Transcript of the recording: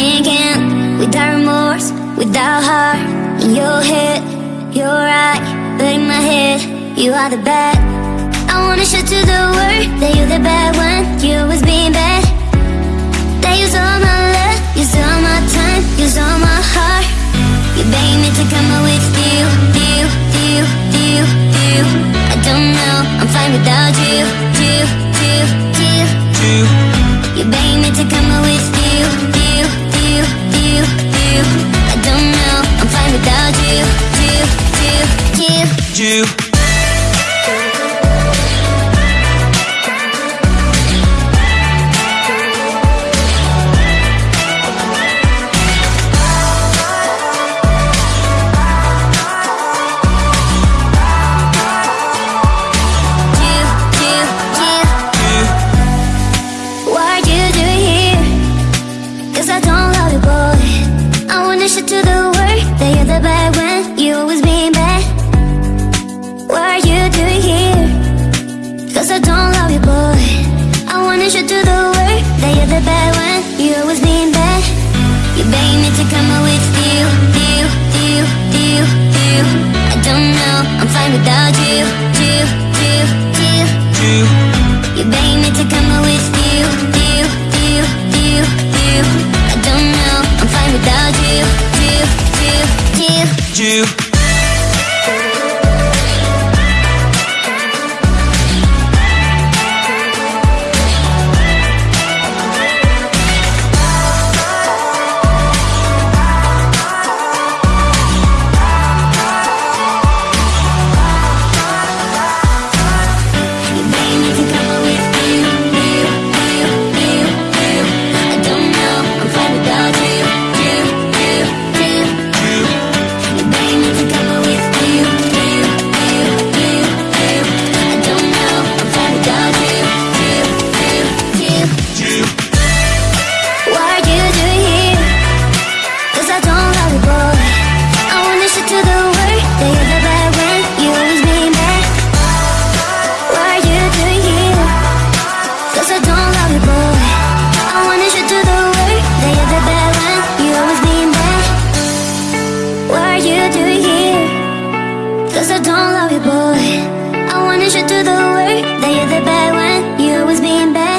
again Without remorse, without heart. In your head, you're right But in my head, you are the bad. I wanna shout to the world That you're the bad one, you was being bad. That you all my love, you all my time You all my heart. You begged me to come out with you, you, you, you, you. I don't know, I'm fine without you, you, you, you, you You begged me to come Show to the work That you're the bad one You always being bad You beg me to come out with you You, you, you, you I don't know I'm fine without you You, you, you you you beg me to come out with you, you, you, you, you I don't know, I'm fine without you, you, you, you you don't love you, boy. I wanna show to the world That you're the bad one. You always being bad